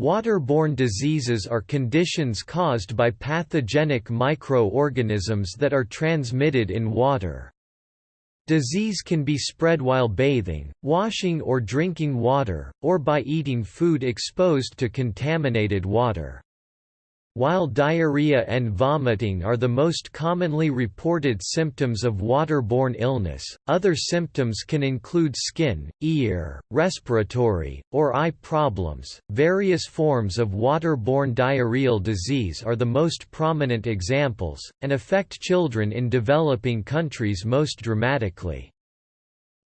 Waterborne diseases are conditions caused by pathogenic microorganisms that are transmitted in water. Disease can be spread while bathing, washing or drinking water, or by eating food exposed to contaminated water. While diarrhea and vomiting are the most commonly reported symptoms of waterborne illness, other symptoms can include skin, ear, respiratory, or eye problems. Various forms of waterborne diarrheal disease are the most prominent examples, and affect children in developing countries most dramatically.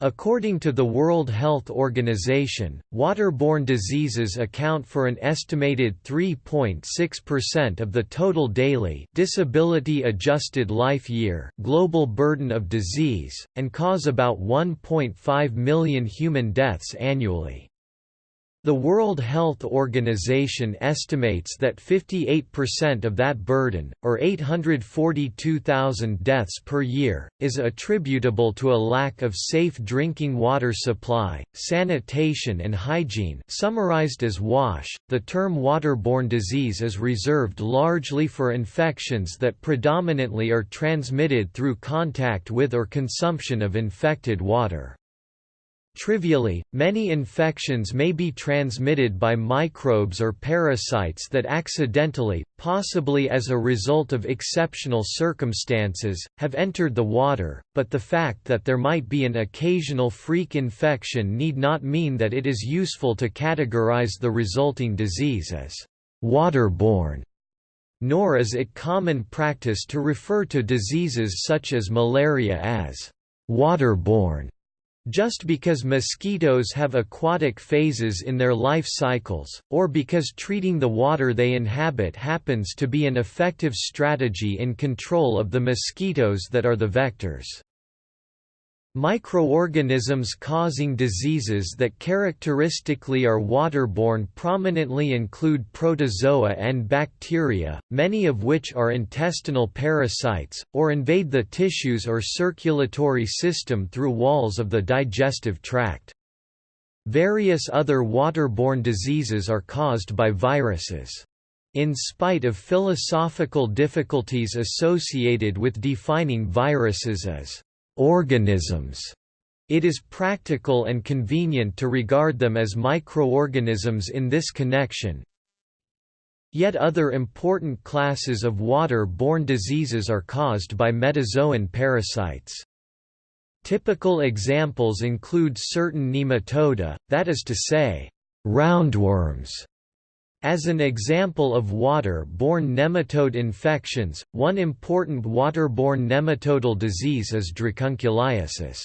According to the World Health Organization, waterborne diseases account for an estimated 3.6% of the total daily disability-adjusted life year global burden of disease, and cause about 1.5 million human deaths annually. The World Health Organization estimates that 58% of that burden, or 842,000 deaths per year, is attributable to a lack of safe drinking water supply, sanitation and hygiene summarized as WASH. .The term waterborne disease is reserved largely for infections that predominantly are transmitted through contact with or consumption of infected water. Trivially, many infections may be transmitted by microbes or parasites that accidentally, possibly as a result of exceptional circumstances, have entered the water, but the fact that there might be an occasional freak infection need not mean that it is useful to categorize the resulting disease as waterborne nor is it common practice to refer to diseases such as malaria as waterborne. Just because mosquitoes have aquatic phases in their life cycles, or because treating the water they inhabit happens to be an effective strategy in control of the mosquitoes that are the vectors. Microorganisms causing diseases that characteristically are waterborne prominently include protozoa and bacteria, many of which are intestinal parasites, or invade the tissues or circulatory system through walls of the digestive tract. Various other waterborne diseases are caused by viruses. In spite of philosophical difficulties associated with defining viruses as organisms. It is practical and convenient to regard them as microorganisms in this connection. Yet other important classes of water-borne diseases are caused by metazoan parasites. Typical examples include certain nematoda, that is to say, roundworms, as an example of water-borne nematode infections, one important water-borne nematodal disease is dracunculiasis.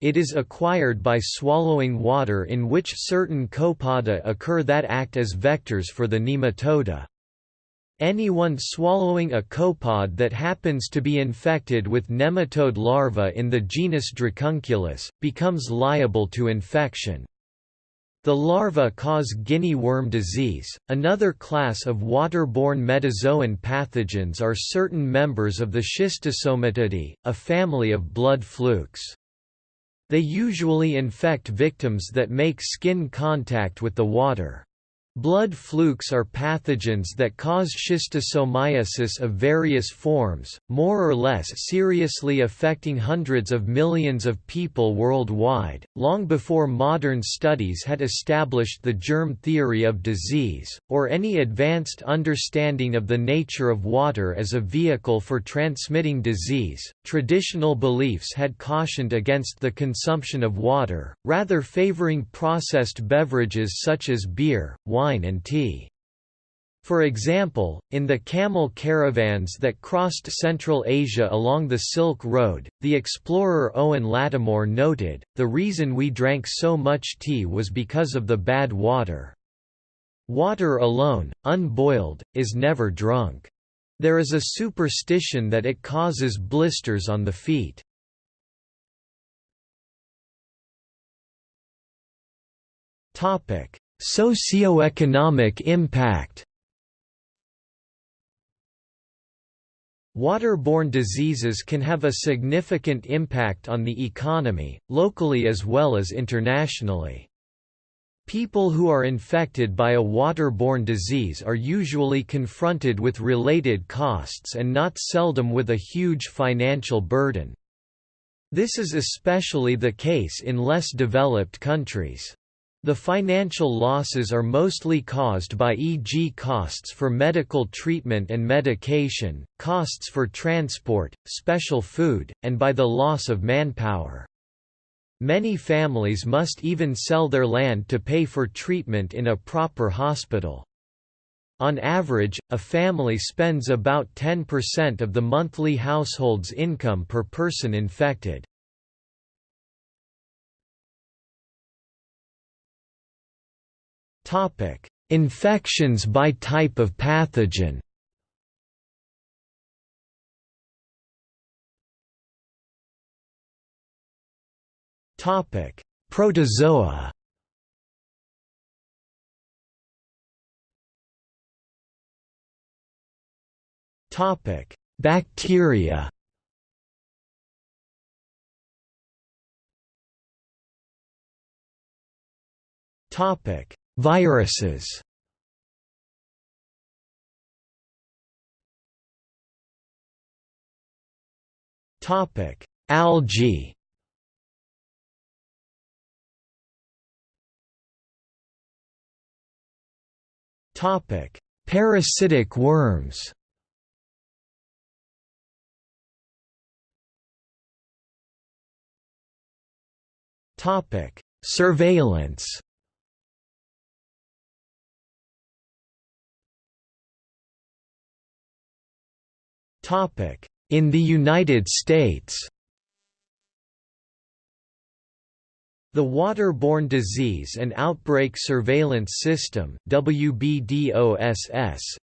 It is acquired by swallowing water in which certain copepoda occur that act as vectors for the nematoda. Anyone swallowing a copepod that happens to be infected with nematode larvae in the genus Dracunculus, becomes liable to infection. The larvae cause guinea worm disease. Another class of waterborne metazoan pathogens are certain members of the Schistosomatidae, a family of blood flukes. They usually infect victims that make skin contact with the water. Blood flukes are pathogens that cause schistosomiasis of various forms, more or less seriously affecting hundreds of millions of people worldwide, long before modern studies had established the germ theory of disease, or any advanced understanding of the nature of water as a vehicle for transmitting disease. Traditional beliefs had cautioned against the consumption of water, rather favoring processed beverages such as beer, wine wine and tea. For example, in the camel caravans that crossed Central Asia along the Silk Road, the explorer Owen Lattimore noted, the reason we drank so much tea was because of the bad water. Water alone, unboiled, is never drunk. There is a superstition that it causes blisters on the feet. Socioeconomic impact Waterborne diseases can have a significant impact on the economy, locally as well as internationally. People who are infected by a waterborne disease are usually confronted with related costs and not seldom with a huge financial burden. This is especially the case in less developed countries. The financial losses are mostly caused by e.g. costs for medical treatment and medication, costs for transport, special food, and by the loss of manpower. Many families must even sell their land to pay for treatment in a proper hospital. On average, a family spends about 10% of the monthly household's income per person infected. Infections by type of pathogen. Topic: Protozoa. Topic: Bacteria. Topic: Viruses. Topic: Algae. Topic: Parasitic worms. Topic: Surveillance. In the United States. The Waterborne Disease and Outbreak Surveillance System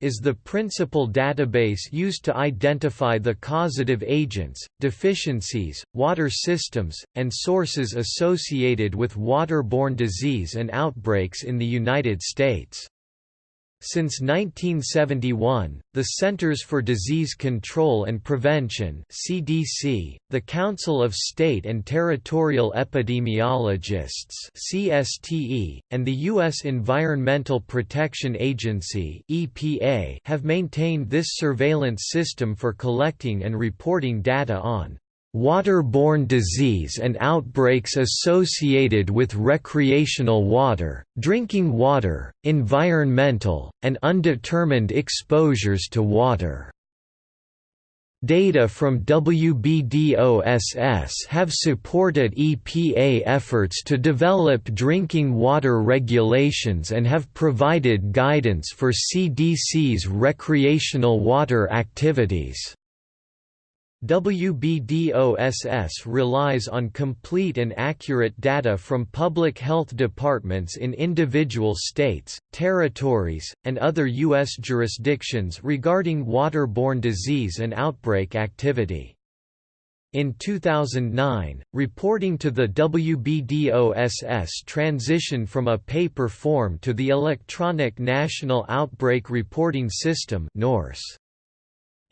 is the principal database used to identify the causative agents, deficiencies, water systems, and sources associated with waterborne disease and outbreaks in the United States. Since 1971, the Centers for Disease Control and Prevention (CDC), the Council of State and Territorial Epidemiologists (CSTE), and the U.S. Environmental Protection Agency (EPA) have maintained this surveillance system for collecting and reporting data on Waterborne disease and outbreaks associated with recreational water, drinking water, environmental, and undetermined exposures to water. Data from WBDOSS have supported EPA efforts to develop drinking water regulations and have provided guidance for CDC's recreational water activities. WBDOSS relies on complete and accurate data from public health departments in individual states, territories, and other U.S. jurisdictions regarding waterborne disease and outbreak activity. In 2009, reporting to the WBDOSS transitioned from a paper form to the Electronic National Outbreak Reporting System NORS.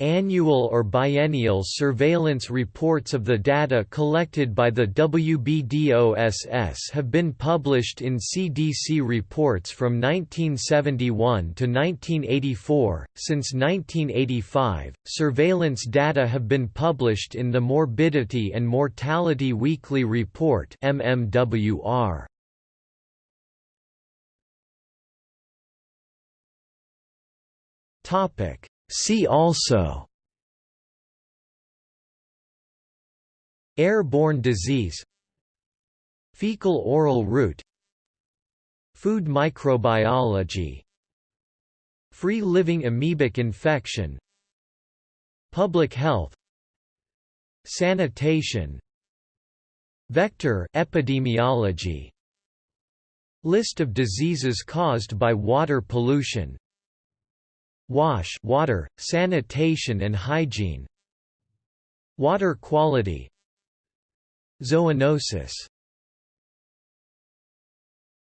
Annual or biennial surveillance reports of the data collected by the WBDOSS have been published in CDC reports from 1971 to 1984. Since 1985, surveillance data have been published in the Morbidity and Mortality Weekly Report (MMWR). Topic See also. Airborne disease. Fecal-oral route. Food microbiology. Free-living amoebic infection. Public health. Sanitation. Vector epidemiology. List of diseases caused by water pollution WASH water, sanitation and hygiene. Water quality. Zoonosis